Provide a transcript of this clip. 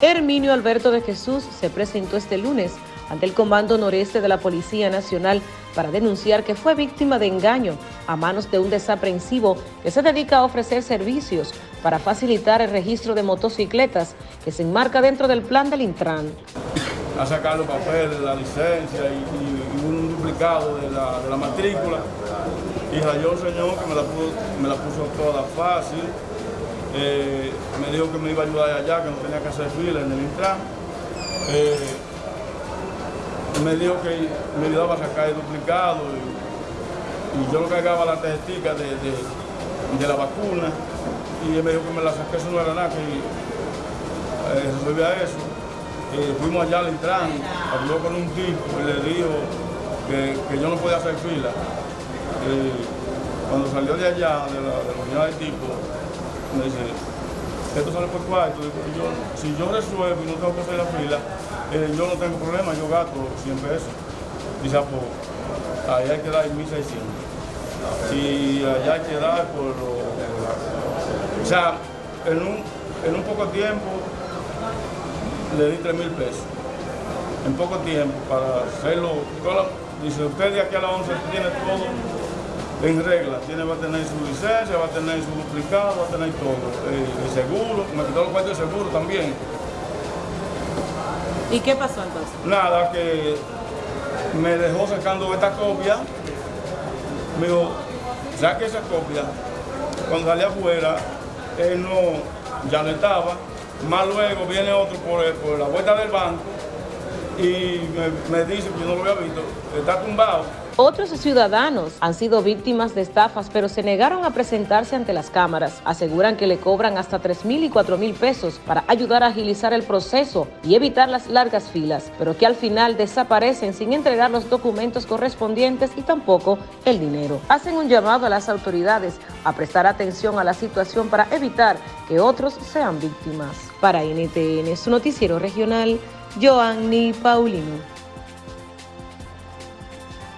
Herminio Alberto de Jesús se presentó este lunes ante el Comando Noreste de la Policía Nacional para denunciar que fue víctima de engaño a manos de un desaprensivo que se dedica a ofrecer servicios para facilitar el registro de motocicletas que se enmarca dentro del plan del Intran. A sacar los papeles, la licencia y, un duplicado de la, matrícula y rayó el señor que me la puso toda fácil eh, me dijo que me iba a ayudar allá, que no tenía que hacer fila en el Intran. Eh, me dijo que me ayudaba a sacar el duplicado y, yo lo cargaba la tarjetita de, de, la vacuna y él me dijo que me la saqué, eso no era nada, que eh, resolvía eso. fuimos allá al Intran, habló con un tipo y le dijo que, que yo no podía hacer fila. cuando salió de allá, de la, de la unidad del tipo, me dice, esto sale por cuarto, yo, si yo resuelvo y no tengo que hacer la fila, eh, yo no tengo problema, yo gasto 100 pesos. Dice, ah, pues, ahí hay que dar 1.600. Si allá hay que dar por lo... O sea, en un, en un poco tiempo le di 3 mil pesos. En poco tiempo para hacerlo. Dice, usted de aquí a las 11 tiene todo en regla. Tiene, va a tener su licencia, va a tener su duplicado, va a tener todo. Eh, el, seguro, me quitó los cuartos de seguro también. ¿Y qué pasó entonces? Nada, que me dejó sacando esta copia. Me dijo, saque esa copia. Cuando salí afuera, él no, ya no estaba. Más luego viene otro por, por la vuelta del banco y me, dice que yo no lo había visto, está tumbado. Otros ciudadanos han sido víctimas de estafas, pero se negaron a presentarse ante las cámaras. Aseguran que le cobran hasta 3 mil y 4 mil pesos para ayudar a agilizar el proceso y evitar las largas filas, pero que al final desaparecen sin entregar los documentos correspondientes y tampoco el dinero. Hacen un llamado a las autoridades a prestar atención a la situación para evitar que otros sean víctimas. Para NTN, su noticiero regional, Joanny Paulino.